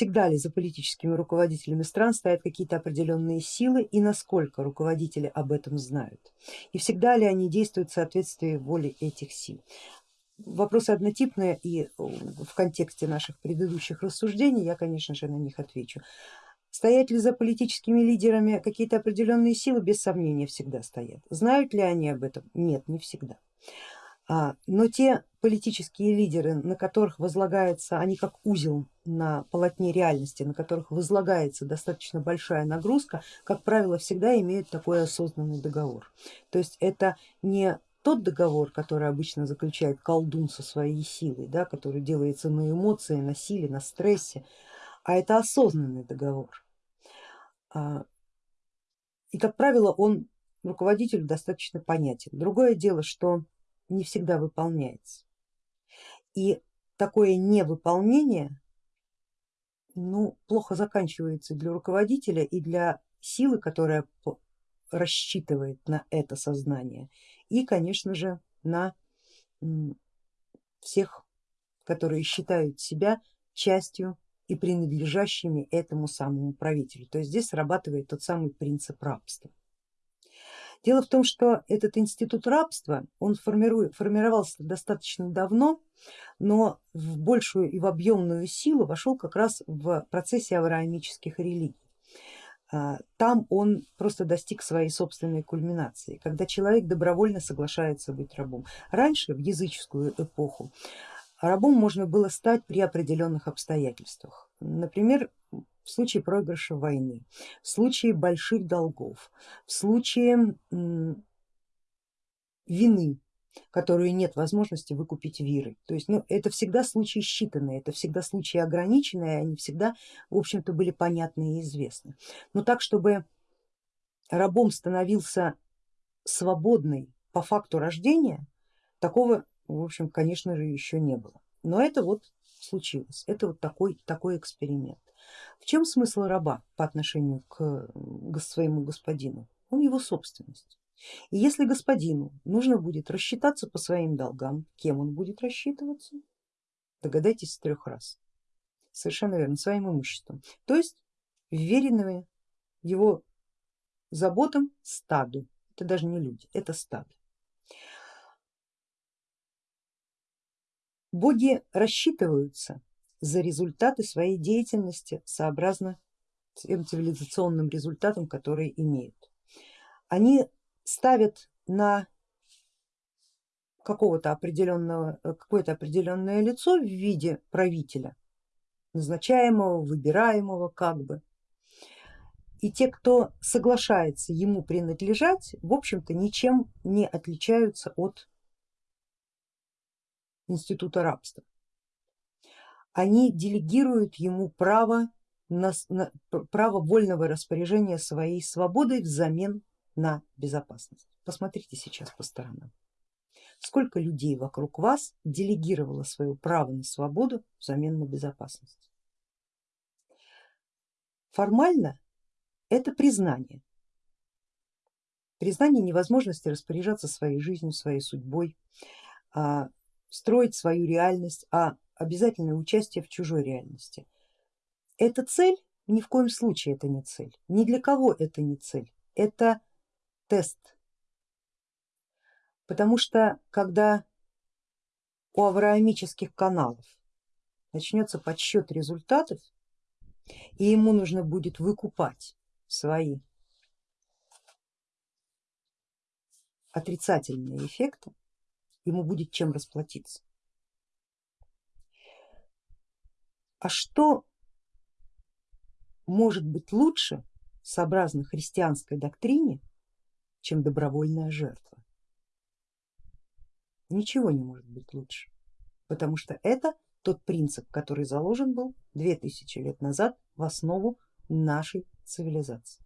всегда ли за политическими руководителями стран стоят какие-то определенные силы и насколько руководители об этом знают, и всегда ли они действуют в соответствии воле этих сил. Вопросы однотипные и в контексте наших предыдущих рассуждений я конечно же на них отвечу. Стоят ли за политическими лидерами какие-то определенные силы? Без сомнения всегда стоят. Знают ли они об этом? Нет, не всегда. А, но те политические лидеры, на которых возлагается, они как узел на полотне реальности, на которых возлагается достаточно большая нагрузка, как правило, всегда имеют такой осознанный договор. То есть это не тот договор, который обычно заключает колдун со своей силой, да, который делается на эмоции, на силе, на стрессе, а это осознанный договор. А, и как правило он руководителю достаточно понятен. Другое дело, что не всегда выполняется. И такое невыполнение ну, плохо заканчивается для руководителя и для силы, которая рассчитывает на это сознание и конечно же на всех, которые считают себя частью и принадлежащими этому самому правителю. То есть здесь срабатывает тот самый принцип рабства. Дело в том, что этот институт рабства, он формировался достаточно давно, но в большую и в объемную силу вошел как раз в процессе авраамических религий. А, там он просто достиг своей собственной кульминации, когда человек добровольно соглашается быть рабом. Раньше, в языческую эпоху, рабом можно было стать при определенных обстоятельствах. Например, в случае проигрыша войны, в случае больших долгов, в случае вины, которую нет возможности выкупить вирой. То есть ну, это всегда случаи считанные, это всегда случаи ограниченные, они всегда в общем-то были понятны и известны. Но так, чтобы рабом становился свободный по факту рождения, такого в общем конечно же еще не было. Но это вот случилось, это вот такой, такой эксперимент. В чем смысл раба по отношению к своему господину? Он его собственность. И если господину нужно будет рассчитаться по своим долгам, кем он будет рассчитываться? Догадайтесь с трех раз. Совершенно верно, своим имуществом. То есть вверенными его заботам стаду. Это даже не люди, это стадо. Боги рассчитываются за результаты своей деятельности сообразно тем цивилизационным результатам, которые имеют. Они ставят на какого-то определенного, какое-то определенное лицо в виде правителя, назначаемого, выбираемого как бы. И те, кто соглашается ему принадлежать, в общем-то ничем не отличаются от института рабства они делегируют ему право, на, на, право вольного распоряжения своей свободой взамен на безопасность. Посмотрите сейчас по сторонам. Сколько людей вокруг вас делегировало свое право на свободу взамен на безопасность? Формально это признание. Признание невозможности распоряжаться своей жизнью, своей судьбой, а, строить свою реальность, а обязательное участие в чужой реальности. Это цель? Ни в коем случае это не цель. Ни для кого это не цель. Это тест. Потому что когда у авраамических каналов начнется подсчет результатов и ему нужно будет выкупать свои отрицательные эффекты, ему будет чем расплатиться. А что может быть лучше, сообразно христианской доктрине, чем добровольная жертва? Ничего не может быть лучше, потому что это тот принцип, который заложен был две тысячи лет назад в основу нашей цивилизации.